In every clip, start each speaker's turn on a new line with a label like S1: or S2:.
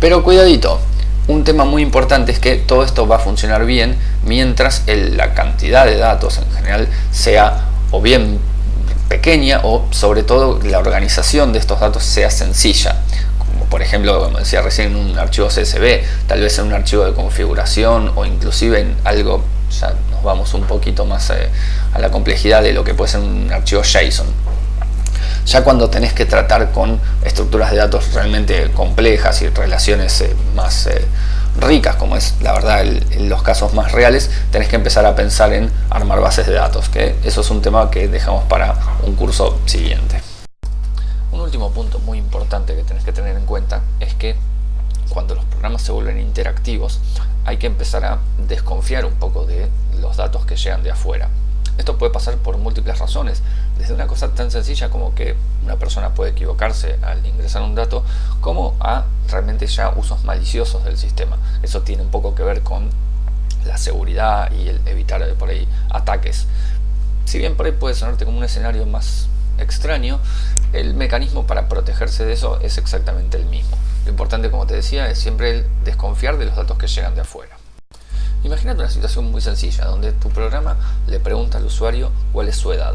S1: Pero cuidadito, un tema muy importante es que todo esto va a funcionar bien mientras la cantidad de datos en general sea o bien pequeña o sobre todo la organización de estos datos sea sencilla. Como por ejemplo como decía recién en un archivo CSV tal vez en un archivo de configuración o inclusive en algo ya nos vamos un poquito más eh, a la complejidad de lo que puede ser un archivo JSON ya cuando tenés que tratar con estructuras de datos realmente complejas y relaciones eh, más eh, ricas, como es la verdad en los casos más reales, tenés que empezar a pensar en armar bases de datos, que eso es un tema que dejamos para un curso siguiente. Un último punto muy importante que tenés que tener en cuenta es que cuando los programas se vuelven interactivos hay que empezar a desconfiar un poco de los datos que llegan de afuera. Esto puede pasar por múltiples razones, desde una cosa tan sencilla como que una persona puede equivocarse al ingresar un dato, como a realmente ya usos maliciosos del sistema. Eso tiene un poco que ver con la seguridad y el evitar por ahí ataques. Si bien por ahí puede sonarte como un escenario más extraño, el mecanismo para protegerse de eso es exactamente el mismo. Lo importante, como te decía, es siempre el desconfiar de los datos que llegan de afuera. Imagínate una situación muy sencilla, donde tu programa le pregunta al usuario cuál es su edad.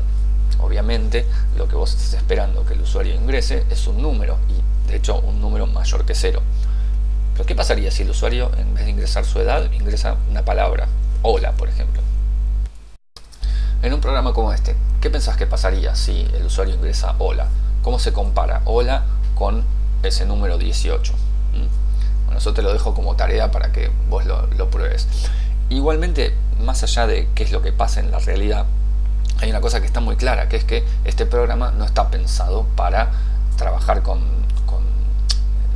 S1: Obviamente, lo que vos estés esperando que el usuario ingrese es un número, y de hecho un número mayor que cero. Pero ¿qué pasaría si el usuario, en vez de ingresar su edad, ingresa una palabra? Hola, por ejemplo. En un programa como este, ¿qué pensás que pasaría si el usuario ingresa hola? ¿Cómo se compara hola con ese número 18? Bueno, eso te lo dejo como tarea para que vos lo, pruebes. Igualmente, más allá de qué es lo que pasa en la realidad, hay una cosa que está muy clara, que es que este programa no está pensado para trabajar con,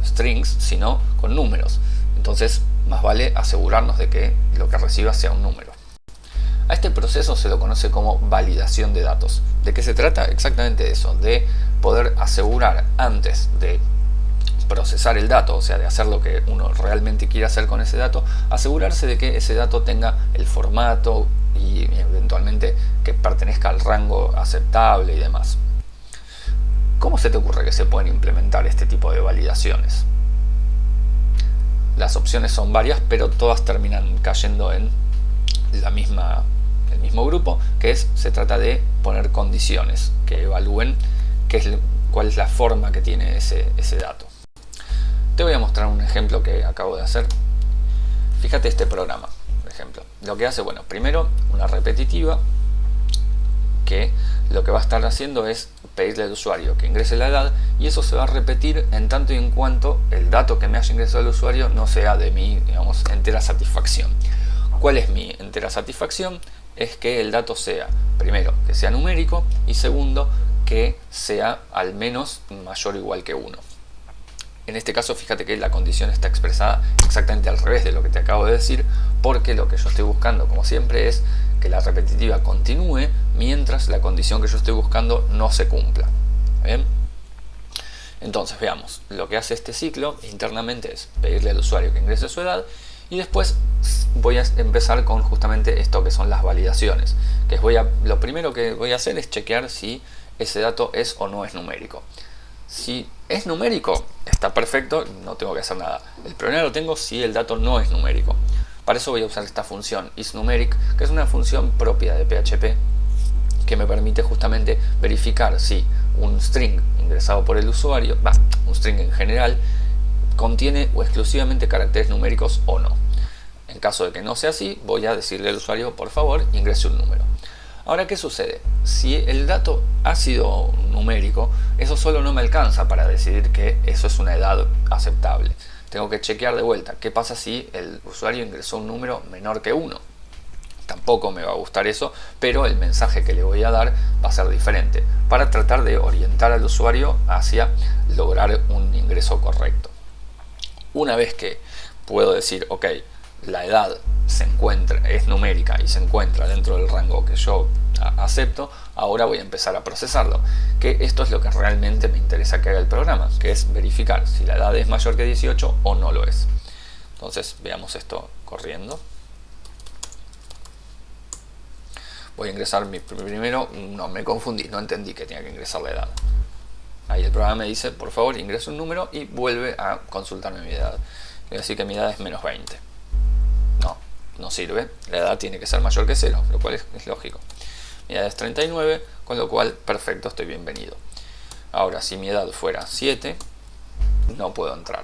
S1: strings, sino con números. Entonces, más vale asegurarnos de que lo que reciba sea un número. A este proceso se lo conoce como validación de datos. ¿De qué se trata? Exactamente eso, de poder asegurar antes de procesar el dato, o sea, de hacer lo que uno realmente quiere hacer con ese dato, asegurarse de que ese dato tenga el formato y eventualmente que pertenezca al rango aceptable y demás. ¿Cómo se te ocurre que se pueden implementar este tipo de validaciones? Las opciones son varias, pero todas terminan cayendo en la misma, el mismo grupo, que es, se trata de poner condiciones que evalúen qué es, cuál es la forma que tiene ese, ese dato. Te voy a mostrar un ejemplo que acabo de hacer. Fíjate este programa, por ejemplo. Lo que hace, bueno, primero una repetitiva que lo que va a estar haciendo es pedirle al usuario que ingrese la edad y eso se va a repetir en tanto y en cuanto el dato que me haya ingresado el usuario no sea de mi, digamos, entera satisfacción. ¿Cuál es mi entera satisfacción? Es que el dato sea, primero, que sea numérico y segundo, que sea al menos mayor o igual que 1. En este caso fíjate que la condición está expresada exactamente al revés de lo que te acabo de decir porque lo que yo estoy buscando como siempre es que la repetitiva continúe mientras la condición que yo estoy buscando no se cumpla. Entonces veamos, lo que hace este ciclo internamente es pedirle al usuario que ingrese su edad y después voy a empezar con justamente esto que son las validaciones. Que lo primero que voy a hacer es chequear si ese dato es o no es numérico. Si es numérico, está perfecto, no tengo que hacer nada. El problema lo tengo si el dato no es numérico. Para eso voy a usar esta función isNumeric, que es una función propia de PHP que me permite justamente verificar si un string ingresado por el usuario, va, un string en general, contiene o exclusivamente caracteres numéricos o no. En caso de que no sea así, voy a decirle al usuario, por favor, ingrese un número. Ahora, ¿qué sucede? Si el dato ha sido numérico, eso solo no me alcanza para decidir que eso es una edad aceptable. Tengo que chequear de vuelta. ¿Qué pasa si el usuario ingresó un número menor que 1? Tampoco me va a gustar eso, pero el mensaje que le voy a dar va a ser diferente para tratar de orientar al usuario hacia lograr un ingreso correcto. Una vez que puedo decir, ok, la edad se encuentra, es numérica y se encuentra dentro del rango que yo acepto, ahora voy a empezar a procesarlo. Que esto es lo que realmente me interesa que haga el programa, que es verificar si la edad es mayor que 18 o no lo es. Entonces veamos esto corriendo. Voy a ingresar mi primero, no me confundí, no entendí que tenía que ingresar la edad. Ahí el programa me dice, por favor, ingresa un número y vuelve a consultarme mi edad. Voy a decir que mi edad es menos 20. No, sirve. La edad tiene que ser mayor que 0, lo cual es, lógico. Mi edad es 39, con lo cual, perfecto, estoy bienvenido. Ahora, si mi edad fuera 7, no puedo entrar.